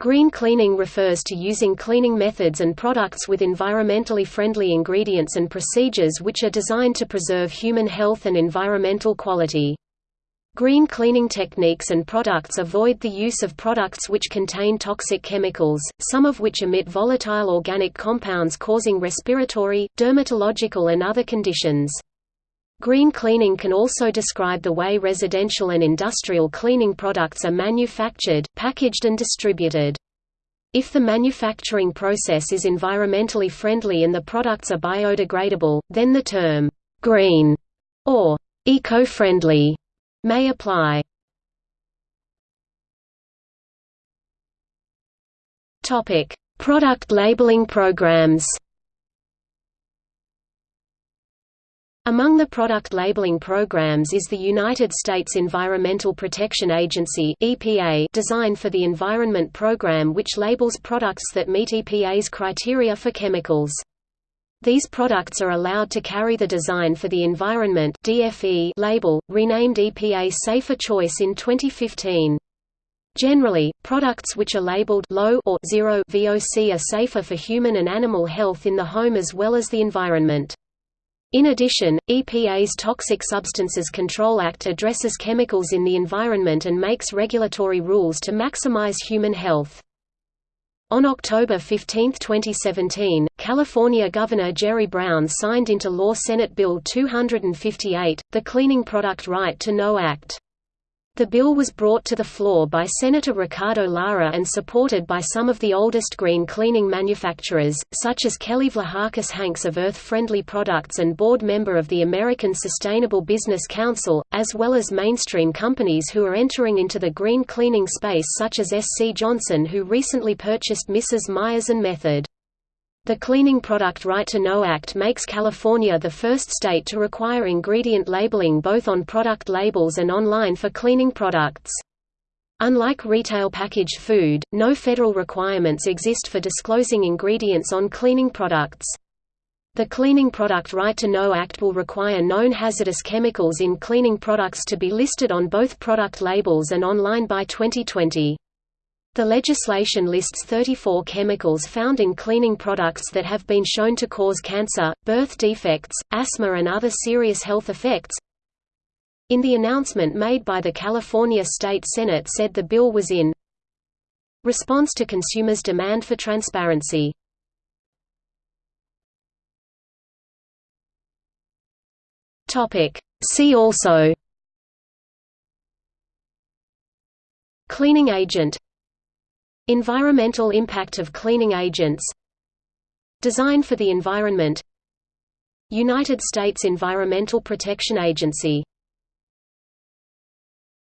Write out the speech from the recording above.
Green cleaning refers to using cleaning methods and products with environmentally friendly ingredients and procedures which are designed to preserve human health and environmental quality. Green cleaning techniques and products avoid the use of products which contain toxic chemicals, some of which emit volatile organic compounds causing respiratory, dermatological and other conditions. Green cleaning can also describe the way residential and industrial cleaning products are manufactured, packaged and distributed. If the manufacturing process is environmentally friendly and the products are biodegradable, then the term, "'green' or "'eco-friendly' may apply. Product labeling programs Among the product labeling programs is the United States Environmental Protection Agency (EPA) Design for the Environment program which labels products that meet EPA's criteria for chemicals. These products are allowed to carry the Design for the Environment (DFE) label, renamed EPA Safer Choice in 2015. Generally, products which are labeled low or zero VOC are safer for human and animal health in the home as well as the environment. In addition, EPA's Toxic Substances Control Act addresses chemicals in the environment and makes regulatory rules to maximize human health. On October 15, 2017, California Governor Jerry Brown signed into law Senate Bill 258, the Cleaning Product Right to Know Act. The bill was brought to the floor by Senator Ricardo Lara and supported by some of the oldest green cleaning manufacturers, such as Kelly Vlahakis Hanks of Earth Friendly Products and board member of the American Sustainable Business Council, as well as mainstream companies who are entering into the green cleaning space such as SC Johnson who recently purchased Mrs. Meyer's and Method. The Cleaning Product Right to Know Act makes California the first state to require ingredient labeling both on product labels and online for cleaning products. Unlike retail packaged food, no federal requirements exist for disclosing ingredients on cleaning products. The Cleaning Product Right to Know Act will require known hazardous chemicals in cleaning products to be listed on both product labels and online by 2020. The legislation lists 34 chemicals found in cleaning products that have been shown to cause cancer, birth defects, asthma and other serious health effects. In the announcement made by the California State Senate said the bill was in response to consumers' demand for transparency. See also Cleaning agent Environmental impact of cleaning agents. Design for the environment. United States Environmental Protection Agency